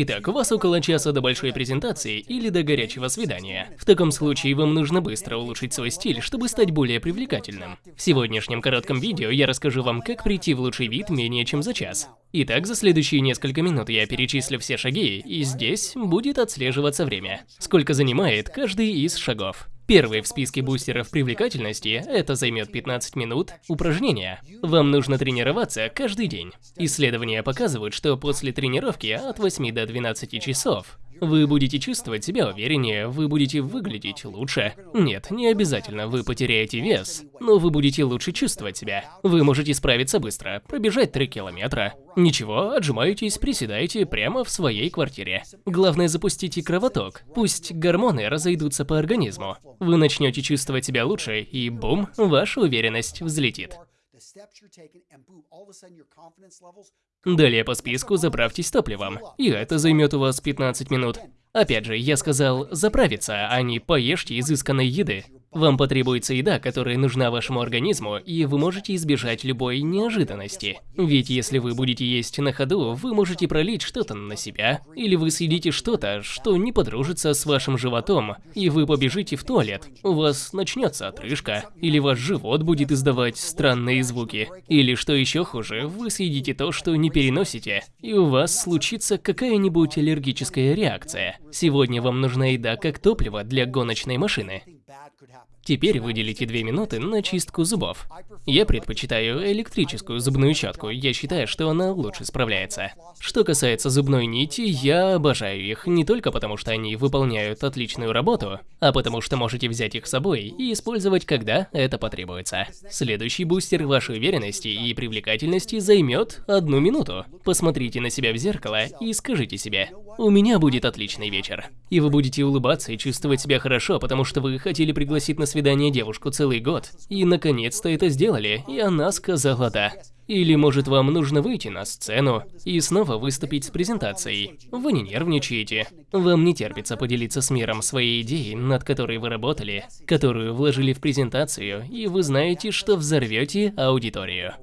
Итак, у вас около часа до большой презентации или до горячего свидания. В таком случае вам нужно быстро улучшить свой стиль, чтобы стать более привлекательным. В сегодняшнем коротком видео я расскажу вам, как прийти в лучший вид менее чем за час. Итак, за следующие несколько минут я перечислю все шаги, и здесь будет отслеживаться время. Сколько занимает каждый из шагов. Первый в списке бустеров привлекательности – это займет 15 минут упражнения. Вам нужно тренироваться каждый день. Исследования показывают, что после тренировки от 8 до 12 часов вы будете чувствовать себя увереннее, вы будете выглядеть лучше. Нет, не обязательно вы потеряете вес, но вы будете лучше чувствовать себя. Вы можете справиться быстро, пробежать 3 километра. Ничего, отжимаетесь, приседаете прямо в своей квартире. Главное запустите кровоток, пусть гормоны разойдутся по организму. Вы начнете чувствовать себя лучше, и бум, ваша уверенность взлетит. Далее по списку заправьтесь топливом, и это займет у вас 15 минут. Опять же, я сказал заправиться, а не поешьте изысканной еды. Вам потребуется еда, которая нужна вашему организму, и вы можете избежать любой неожиданности. Ведь если вы будете есть на ходу, вы можете пролить что-то на себя, или вы съедите что-то, что не подружится с вашим животом, и вы побежите в туалет. У вас начнется отрыжка, или ваш живот будет издавать странные звуки, или что еще хуже, вы съедите то, что не переносите, и у вас случится какая-нибудь аллергическая реакция. Сегодня вам нужна еда как топливо для гоночной машины. Теперь выделите 2 минуты на чистку зубов. Я предпочитаю электрическую зубную щетку, я считаю, что она лучше справляется. Что касается зубной нити, я обожаю их не только потому, что они выполняют отличную работу, а потому что можете взять их с собой и использовать, когда это потребуется. Следующий бустер вашей уверенности и привлекательности займет одну минуту. Посмотрите на себя в зеркало и скажите себе «У меня будет отличный вечер». И вы будете улыбаться и чувствовать себя хорошо, потому что вы хотели пригласить на свидание девушку целый год, и наконец-то это сделали, и она сказала «да». Или, может, вам нужно выйти на сцену и снова выступить с презентацией. Вы не нервничаете. Вам не терпится поделиться с миром своей идеей, над которой вы работали, которую вложили в презентацию, и вы знаете, что взорвете аудиторию.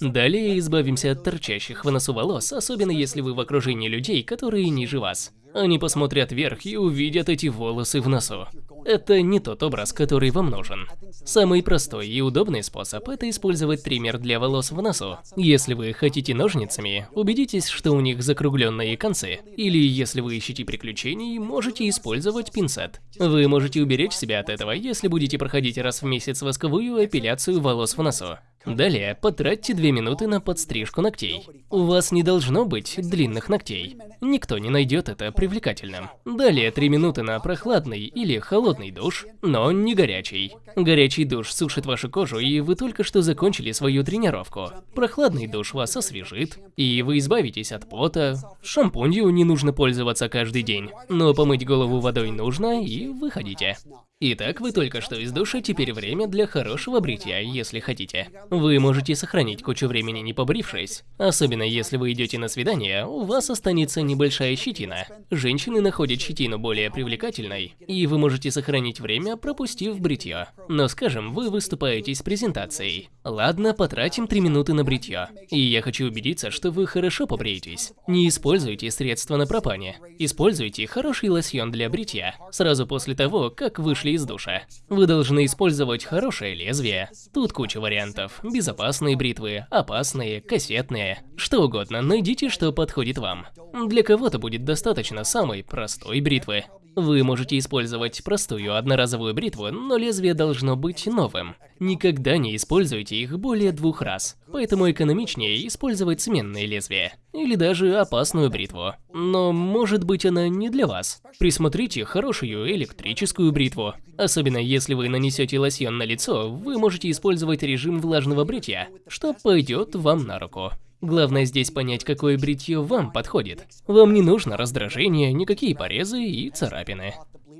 Далее избавимся от торчащих в носу волос, особенно если вы в окружении людей, которые ниже вас. Они посмотрят вверх и увидят эти волосы в носу. Это не тот образ, который вам нужен. Самый простой и удобный способ – это использовать триммер для волос в носу. Если вы хотите ножницами, убедитесь, что у них закругленные концы. Или если вы ищете приключений, можете использовать пинцет. Вы можете уберечь себя от этого, если будете проходить раз в месяц восковую эпиляцию волос в носу. Далее, потратьте 2 минуты на подстрижку ногтей. У вас не должно быть длинных ногтей. Никто не найдет это привлекательным. Далее, 3 минуты на прохладный или холодный душ, но не горячий. Горячий душ сушит вашу кожу, и вы только что закончили свою тренировку. Прохладный душ вас освежит, и вы избавитесь от пота. Шампунью не нужно пользоваться каждый день, но помыть голову водой нужно, и выходите. Итак, вы только что из душа, теперь время для хорошего бритья, если хотите. Вы можете сохранить кучу времени не побрившись. Особенно если вы идете на свидание, у вас останется небольшая щетина. Женщины находят щетину более привлекательной, и вы можете сохранить время, пропустив бритье. Но скажем, вы выступаете с презентацией. Ладно, потратим 3 минуты на бритье. И я хочу убедиться, что вы хорошо побреетесь. Не используйте средства на пропане. Используйте хороший лосьон для бритья. Сразу после того, как вышли из душа. Вы должны использовать хорошее лезвие. Тут куча вариантов. Безопасные бритвы, опасные, кассетные. Что угодно, найдите, что подходит вам. Для кого-то будет достаточно самой простой бритвы. Вы можете использовать простую одноразовую бритву, но лезвие должно быть новым. Никогда не используйте их более двух раз, поэтому экономичнее использовать сменные лезвия. Или даже опасную бритву. Но может быть она не для вас. Присмотрите хорошую электрическую бритву. Особенно если вы нанесете лосьон на лицо, вы можете использовать режим влажного бритья, что пойдет вам на руку. Главное здесь понять, какое бритье вам подходит. Вам не нужно раздражение, никакие порезы и царапины.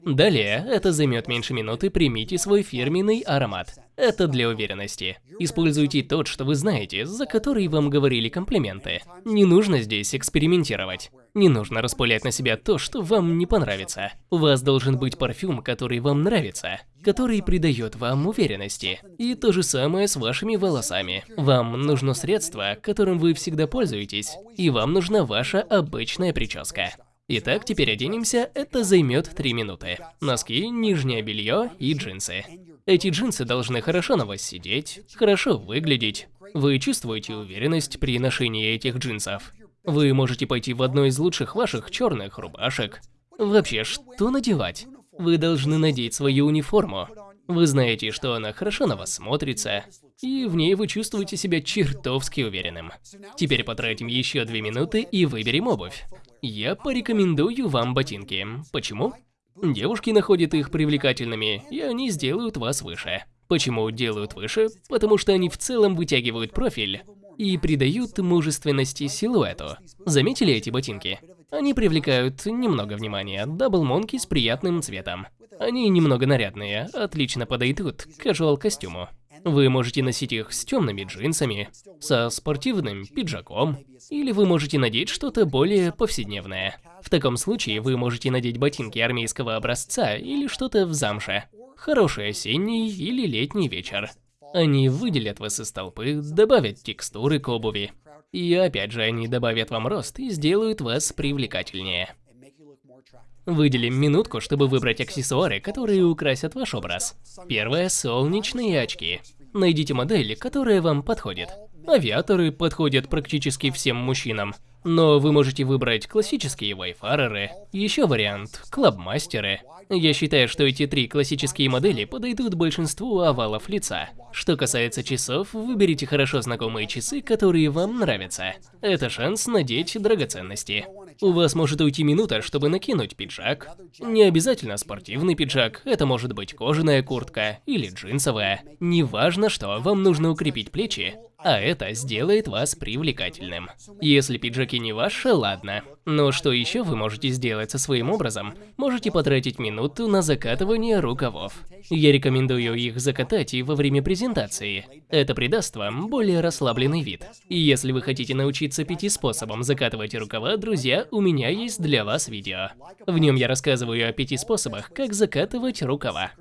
Далее, это займет меньше минуты, примите свой фирменный аромат. Это для уверенности. Используйте тот, что вы знаете, за который вам говорили комплименты. Не нужно здесь экспериментировать. Не нужно распылять на себя то, что вам не понравится. У вас должен быть парфюм, который вам нравится, который придает вам уверенности. И то же самое с вашими волосами. Вам нужно средство, которым вы всегда пользуетесь, и вам нужна ваша обычная прическа. Итак, теперь оденемся, это займет 3 минуты. Носки, нижнее белье и джинсы. Эти джинсы должны хорошо на вас сидеть, хорошо выглядеть. Вы чувствуете уверенность при ношении этих джинсов. Вы можете пойти в одну из лучших ваших черных рубашек. Вообще, что надевать? Вы должны надеть свою униформу. Вы знаете, что она хорошо на вас смотрится, и в ней вы чувствуете себя чертовски уверенным. Теперь потратим еще две минуты и выберем обувь. Я порекомендую вам ботинки. Почему? Девушки находят их привлекательными, и они сделают вас выше. Почему делают выше? Потому что они в целом вытягивают профиль и придают мужественности силуэту. Заметили эти ботинки? Они привлекают немного внимания. Дабл Монки с приятным цветом. Они немного нарядные, отлично подойдут к casual костюму. Вы можете носить их с темными джинсами, со спортивным пиджаком, или вы можете надеть что-то более повседневное. В таком случае вы можете надеть ботинки армейского образца или что-то в замше. Хороший осенний или летний вечер. Они выделят вас из толпы, добавят текстуры к обуви. И опять же, они добавят вам рост и сделают вас привлекательнее. Выделим минутку, чтобы выбрать аксессуары, которые украсят ваш образ. Первое – солнечные очки. Найдите модель, которая вам подходит. Авиаторы подходят практически всем мужчинам. Но вы можете выбрать классические вайфареры, еще вариант – клабмастеры. Я считаю, что эти три классические модели подойдут большинству овалов лица. Что касается часов, выберите хорошо знакомые часы, которые вам нравятся. Это шанс надеть драгоценности. У вас может уйти минута, чтобы накинуть пиджак. Не обязательно спортивный пиджак, это может быть кожаная куртка или джинсовая. Неважно что, вам нужно укрепить плечи, а это сделает вас привлекательным. Если пиджаки не ваши, ладно. Но что еще вы можете сделать со своим образом? Можете потратить минуту на закатывание рукавов. Я рекомендую их закатать и во время презентации. Это придаст вам более расслабленный вид. И если вы хотите научиться пяти способам закатывать рукава, друзья, у меня есть для вас видео. В нем я рассказываю о пяти способах, как закатывать рукава.